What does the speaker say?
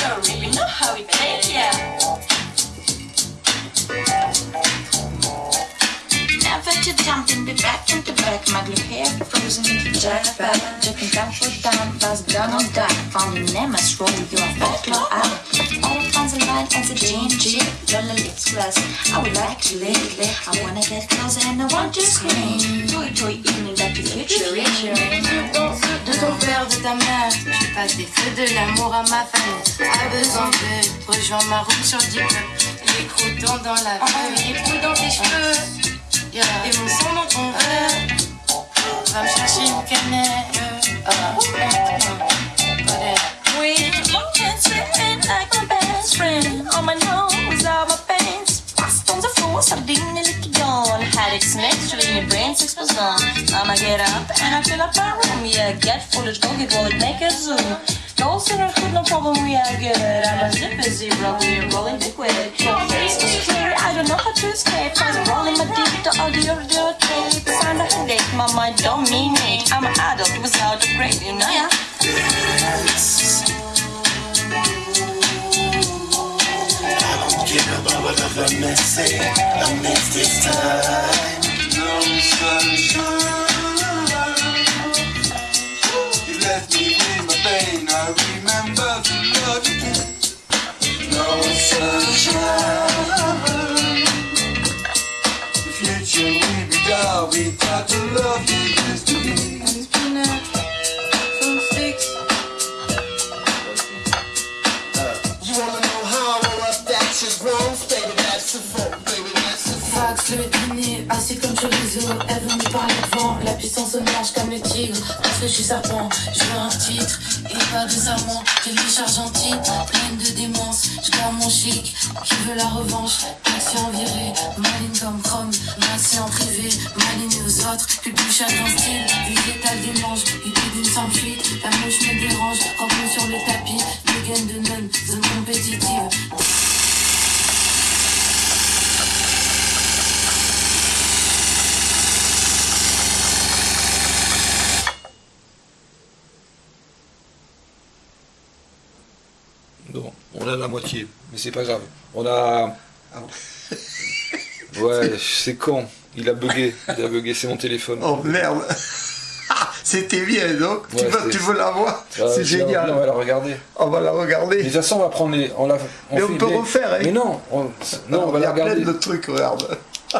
don't really know how we played here. Never to jump in the back, to the back, my blue hair frozen in the giant back. Jumping down for down, fast down on down. Found your name as roll, you are back, low out. All fans and the a GNG, Lola lips glass. I would like to live, I wanna get closer and I want to scream. Toy, toy, evening that the future is de ta mère, je passe des feux de l'amour à ma famille. A besoin de rejoins ma route sur le diplôme. Les croutons dans la feuille, les poux dans tes cheveux. Yeah. Et mon sang dans ton verre. Va me chercher une. Ah, ah, ah. We can spin like my best friend. On my nose, all my pants. Fast on the floor, sardine lite grann. Headaches next, in your I'ma get up and I fill up my room. Yeah, get let's go get roll it, make it zoom. No sooner good, no problem, we are good. I'm a zip is zero, we're rolling is clear, I don't know how to escape. I'm rolling my deep, the audio, the tape. Sound a headache, my mind don't mean it. I'm an adult without a brain, you know, yeah. Get up out of a messy, a mess this time. Remember the again. No sunshine. Assis comme chorizo. Elle veut me parler devant, la puissance au marche comme le tigre. Parce que je suis serpent, je veux un titre et pas de serment. J'ai les argentines, pleine de démence. Je garde mon chic, qui veut la revanche. En virée, maline comme chrome. Massé en privé, maline aux autres. Puis plus chacun style, végétal dimanche. Idée d'une sans fuite, la mouche Bon, on a la moitié, mais c'est pas grave. On a. Ouais, c'est con. Il a bugué. Il a bugué, c'est mon téléphone. Oh merde C'était bien donc tu, veux, c'est- tu veux la voir Ah, C'est génial On va la regarder. On va la Mais de regarder. toute façon, on va prendre les. On, la, Mais on peut refaire, hein. Mais non, on, non, on va Il y la a plein regarder. de trucs, regarde.